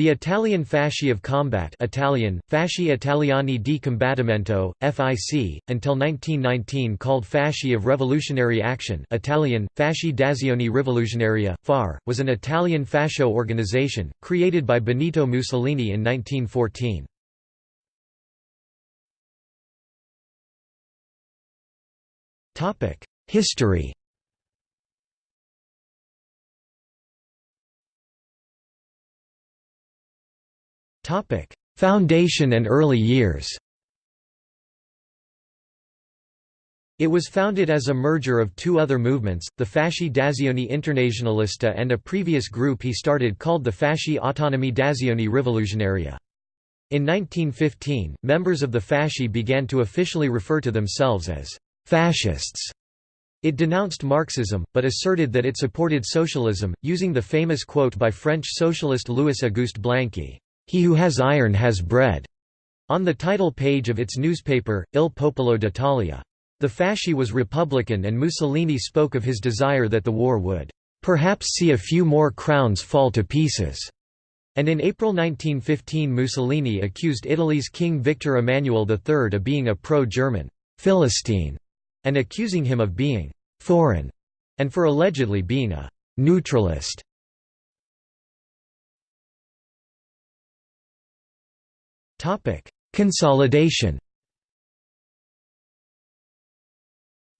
The Italian Fasci of Combat Italian, Fasci Italiani di Combattimento, FIC, until 1919 called Fasci of Revolutionary Action Italian, Fasci d'Azione Rivoluzionaria, FAR, was an Italian fascio organization, created by Benito Mussolini in 1914. History Foundation and early years It was founded as a merger of two other movements, the Fasci d'Azione Internazionalista and a previous group he started called the Fasci Autonomi d'Azione Rivoluzionaria. In 1915, members of the Fasci began to officially refer to themselves as «fascists». It denounced Marxism, but asserted that it supported socialism, using the famous quote by French socialist Louis Auguste Blanqui, he who has iron has bread, on the title page of its newspaper, Il Popolo d'Italia. The Fasci was Republican and Mussolini spoke of his desire that the war would perhaps see a few more crowns fall to pieces. And in April 1915 Mussolini accused Italy's King Victor Emmanuel III of being a pro-German Philistine, and accusing him of being foreign, and for allegedly being a neutralist. Topic: Consolidation.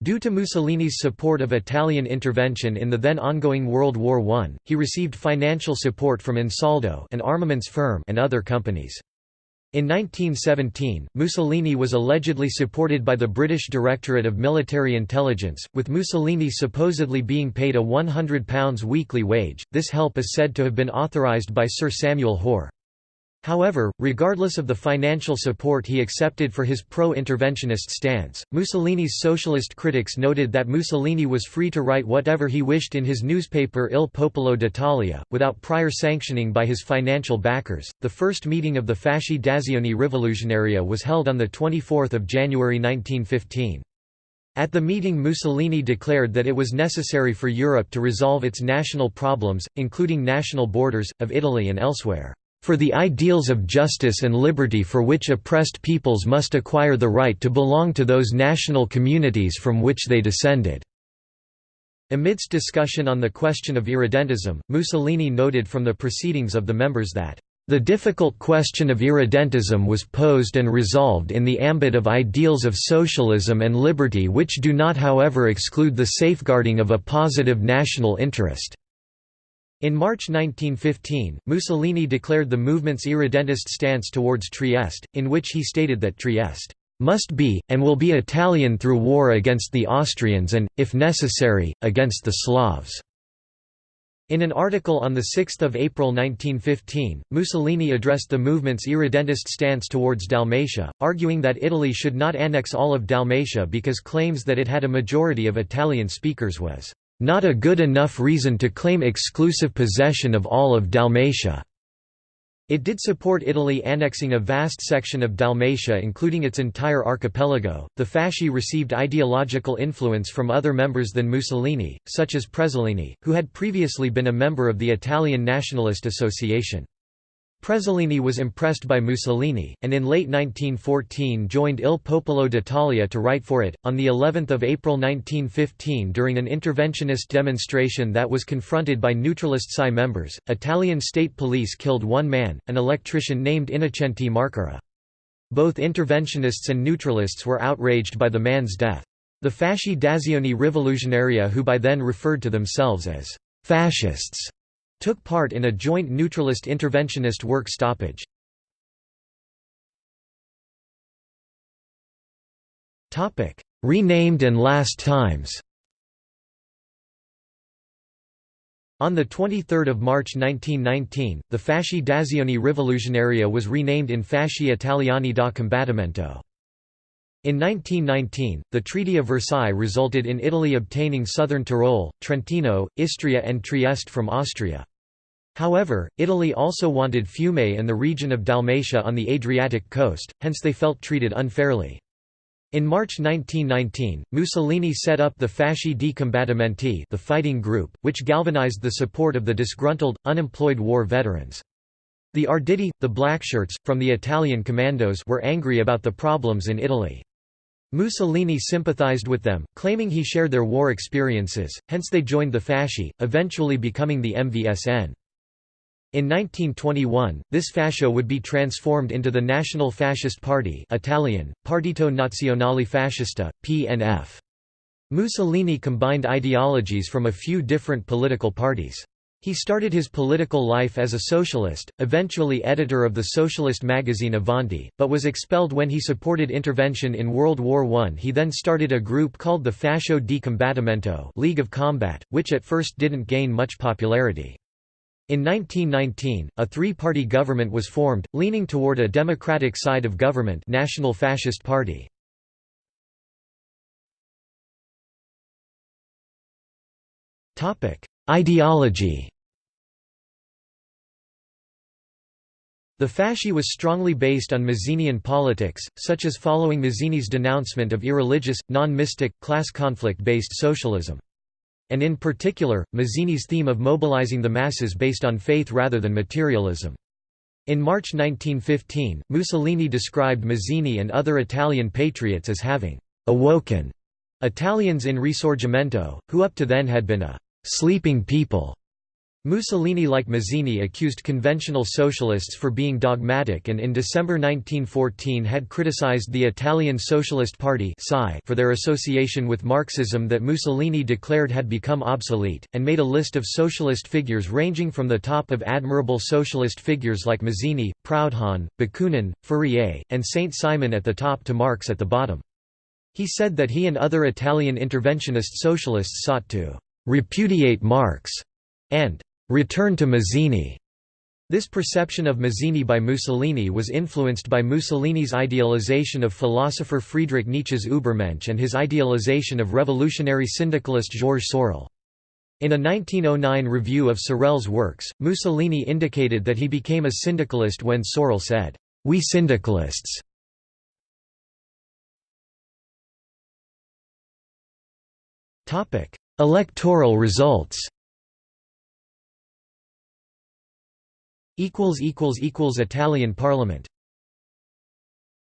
Due to Mussolini's support of Italian intervention in the then ongoing World War I, he received financial support from Ansaldo an armaments firm and other companies. In 1917, Mussolini was allegedly supported by the British Directorate of Military Intelligence, with Mussolini supposedly being paid a £100 weekly wage. This help is said to have been authorised by Sir Samuel Hoare. However, regardless of the financial support he accepted for his pro-interventionist stance, Mussolini's socialist critics noted that Mussolini was free to write whatever he wished in his newspaper Il Popolo d'Italia, without prior sanctioning by his financial backers. The first meeting of the Fasci d'Azione Rivoluzionaria was held on 24 January 1915. At the meeting Mussolini declared that it was necessary for Europe to resolve its national problems, including national borders, of Italy and elsewhere for the ideals of justice and liberty for which oppressed peoples must acquire the right to belong to those national communities from which they descended." Amidst discussion on the question of irredentism, Mussolini noted from the proceedings of the members that, "...the difficult question of irredentism was posed and resolved in the ambit of ideals of socialism and liberty which do not however exclude the safeguarding of a positive national interest." In March 1915, Mussolini declared the movement's irredentist stance towards Trieste, in which he stated that Trieste must be, and will be Italian through war against the Austrians and, if necessary, against the Slavs. In an article on 6 April 1915, Mussolini addressed the movement's irredentist stance towards Dalmatia, arguing that Italy should not annex all of Dalmatia because claims that it had a majority of Italian speakers was not a good enough reason to claim exclusive possession of all of Dalmatia. It did support Italy annexing a vast section of Dalmatia including its entire archipelago. The Fasci received ideological influence from other members than Mussolini, such as Prezzolini, who had previously been a member of the Italian Nationalist Association. Prezzolini was impressed by Mussolini, and in late 1914 joined Il Popolo d'Italia to write for it. On the 11th of April 1915, during an interventionist demonstration that was confronted by neutralist PSI members, Italian state police killed one man, an electrician named Innocente Marcora. Both interventionists and neutralists were outraged by the man's death. The Fasci d'Azione Rivoluzionaria who by then referred to themselves as fascists took part in a joint neutralist interventionist work stoppage. Renamed and last times On 23 March 1919, the Fasci d'Azione Rivoluzionaria was renamed in Fasci Italiani da Combattimento. In 1919, the Treaty of Versailles resulted in Italy obtaining southern Tyrol, Trentino, Istria and Trieste from Austria. However, Italy also wanted Fiume and the region of Dalmatia on the Adriatic coast, hence they felt treated unfairly. In March 1919, Mussolini set up the Fasci di Combattimenti the fighting group, which galvanized the support of the disgruntled, unemployed war veterans. The Arditi, the Blackshirts, from the Italian commandos were angry about the problems in Italy. Mussolini sympathized with them, claiming he shared their war experiences, hence they joined the Fasci, eventually becoming the MVSN. In 1921, this fascio would be transformed into the National Fascist Party Italian, Partito Nazionale Fascista, PNF. Mussolini combined ideologies from a few different political parties. He started his political life as a socialist, eventually editor of the socialist magazine Avanti, but was expelled when he supported intervention in World War I. He then started a group called the Fascio di Combattimento League of Combat, which at first didn't gain much popularity. In 1919, a three-party government was formed, leaning toward a democratic side of government National Fascist Party. Ideology The Fasci was strongly based on Mazzinian politics, such as following Mazzini's denouncement of irreligious, non-mystic, class conflict-based socialism. And in particular, Mazzini's theme of mobilizing the masses based on faith rather than materialism. In March 1915, Mussolini described Mazzini and other Italian patriots as having «awoken» Italians in Risorgimento, who up to then had been a «sleeping people» Mussolini like Mazzini accused conventional socialists for being dogmatic and in December 1914 had criticized the Italian Socialist Party for their association with Marxism that Mussolini declared had become obsolete, and made a list of socialist figures ranging from the top of admirable socialist figures like Mazzini, Proudhon, Bakunin, Fourier, and Saint-Simon at the top to Marx at the bottom. He said that he and other Italian interventionist socialists sought to «repudiate Marx» and return to Mazzini. This perception of Mazzini by Mussolini was influenced by Mussolini's idealization of philosopher Friedrich Nietzsche's Übermensch and his idealization of revolutionary syndicalist Georges Sorel. In a 1909 review of Sorel's works, Mussolini indicated that he became a syndicalist when Sorel said, "'We syndicalists' Electoral results Italian Parliament